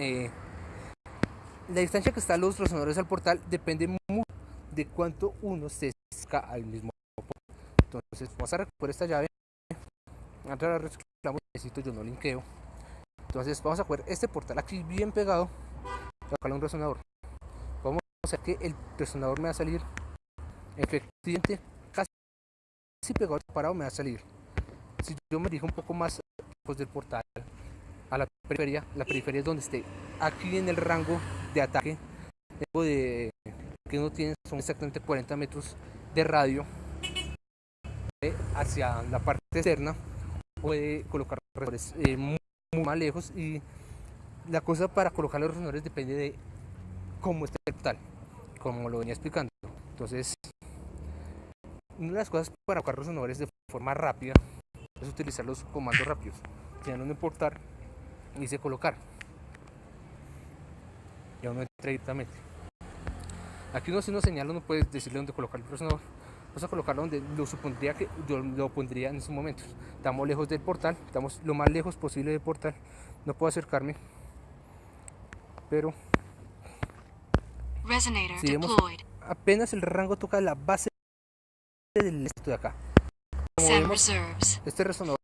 eh, la distancia que están los resonadores al portal depende mucho de cuánto uno se saca al mismo. Entonces vamos a recoger esta llave. Reciclamos, necesito yo no linkeo. Entonces vamos a coger este portal aquí bien pegado colocarle un resonador. Vamos a hacer que el resonador me va a salir efectivamente casi pegado parado me va a salir. Si yo me dirijo un poco más pues, del portal a la periferia, la periferia es donde esté. Aquí en el rango de ataque de que uno tiene son exactamente 40 metros de radio hacia la parte externa puede colocar resonadores eh, muy, más lejos. Y la cosa para colocar los resonadores depende de cómo esté el portal como lo venía explicando. Entonces una de las cosas para colocar resonadores de forma rápida es utilizar los comandos rápidos. Tienen un importar y dice colocar. Y uno entra directamente aquí uno si uno señala uno puede decirle dónde colocar el resonador vamos a colocarlo donde lo supondría que yo lo pondría en esos momentos. Estamos lejos del portal estamos lo más lejos posible del portal. No puedo acercarme pero si vemos apenas el rango toca la base del esto de acá. Como vemos, este resonador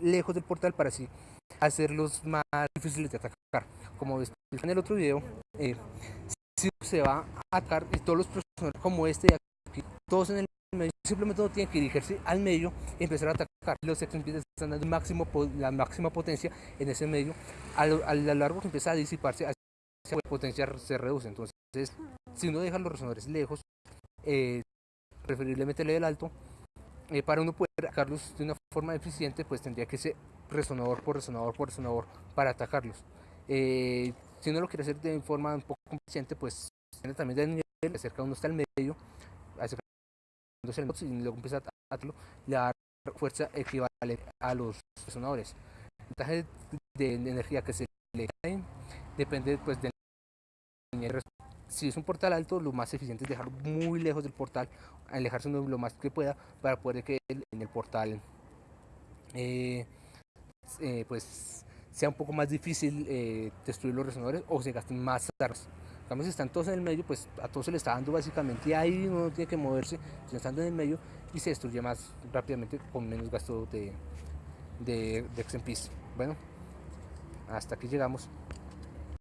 lejos del portal para así hacerlos más difíciles de atacar como ves en el otro video eh, se va a atacar y todos los personajes como este aquí, todos en el medio, simplemente no tienen que dirigirse al medio y empezar a atacar. Los empiezan están dando máximo, la máxima potencia en ese medio. A lo, a lo largo que empieza a disiparse, esa potencia se reduce. Entonces, si uno deja los resonadores lejos, eh, preferiblemente el alto, eh, para uno poder atacarlos de una forma eficiente, pues tendría que ser resonador por resonador por resonador para atacarlos. Eh, si uno lo quiere hacer de forma un poco eficiente, pues tiene también de nivel, acerca uno está al medio, acercándose el y luego empieza a atarlo, le da fuerza equivalente a los resonadores. El porcentaje de, energía que se le da depende pues del si es un portal alto, lo más eficiente es dejarlo muy lejos del portal, alejarse lo más que pueda para poder que en el portal eh, eh, pues sea un poco más difícil eh, destruir los resonadores o se gasten más armas. si están todos en el medio, pues a todos se le está dando básicamente ahí, uno no tiene que moverse, sino estando en el medio y se destruye más rápidamente con menos gasto de, de, de Bueno, hasta aquí llegamos.